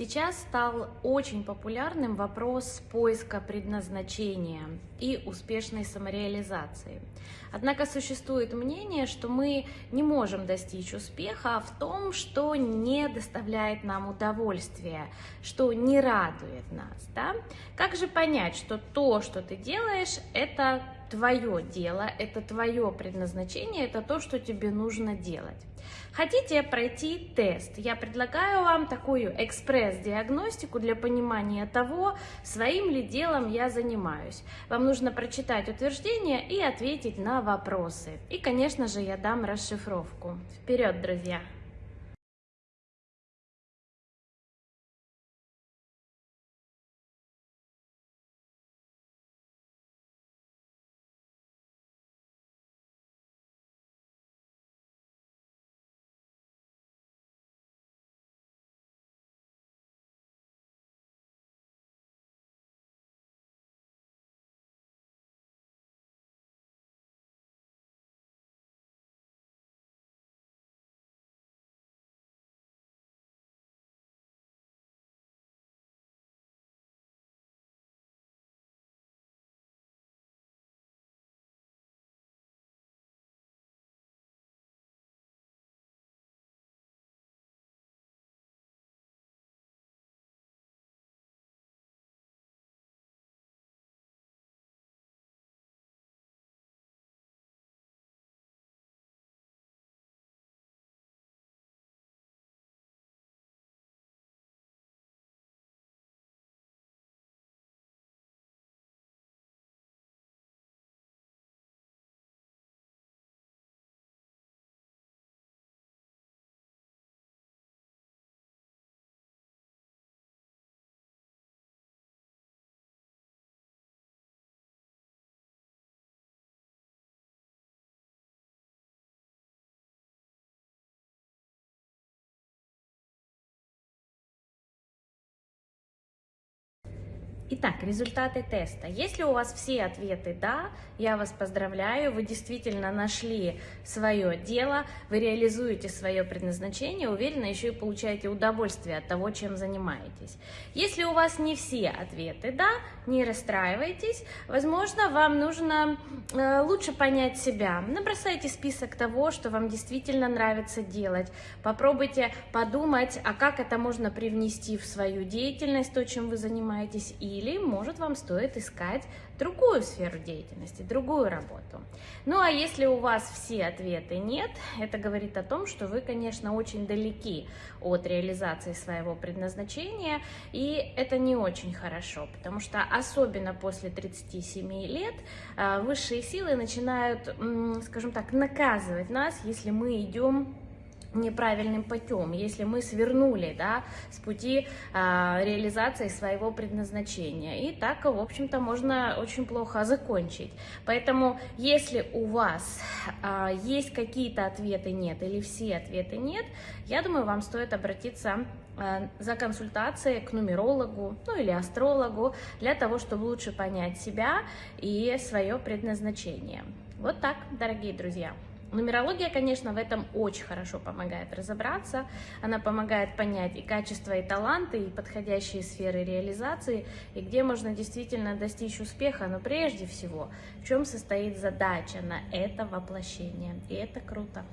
Сейчас стал очень популярным вопрос поиска предназначения и успешной самореализации. Однако существует мнение, что мы не можем достичь успеха в том, что не доставляет нам удовольствия, что не радует нас. Да? Как же понять, что то, что ты делаешь, это твое дело, это твое предназначение, это то, что тебе нужно делать. Хотите пройти тест? Я предлагаю вам такую экспресс-диагностику для понимания того, своим ли делом я занимаюсь. Вам нужно прочитать утверждение и ответить на вопросы. И, конечно же, я дам расшифровку. Вперед, друзья! Итак, результаты теста. Если у вас все ответы «да», я вас поздравляю, вы действительно нашли свое дело, вы реализуете свое предназначение, уверенно еще и получаете удовольствие от того, чем занимаетесь. Если у вас не все ответы «да», не расстраивайтесь, возможно, вам нужно э, лучше понять себя. Набросайте список того, что вам действительно нравится делать, попробуйте подумать, а как это можно привнести в свою деятельность, то, чем вы занимаетесь, и или, может, вам стоит искать другую сферу деятельности, другую работу. Ну, а если у вас все ответы нет, это говорит о том, что вы, конечно, очень далеки от реализации своего предназначения, и это не очень хорошо, потому что особенно после 37 лет а, высшие силы начинают, скажем так, наказывать нас, если мы идем неправильным путем, если мы свернули да, с пути а, реализации своего предназначения. И так, в общем-то, можно очень плохо закончить. Поэтому, если у вас а, есть какие-то ответы нет или все ответы нет, я думаю, вам стоит обратиться а, за консультацией к нумерологу, ну или астрологу, для того, чтобы лучше понять себя и свое предназначение. Вот так, дорогие друзья. Нумерология, конечно, в этом очень хорошо помогает разобраться. Она помогает понять и качество, и таланты, и подходящие сферы реализации, и где можно действительно достичь успеха. Но прежде всего, в чем состоит задача на это воплощение. И это круто.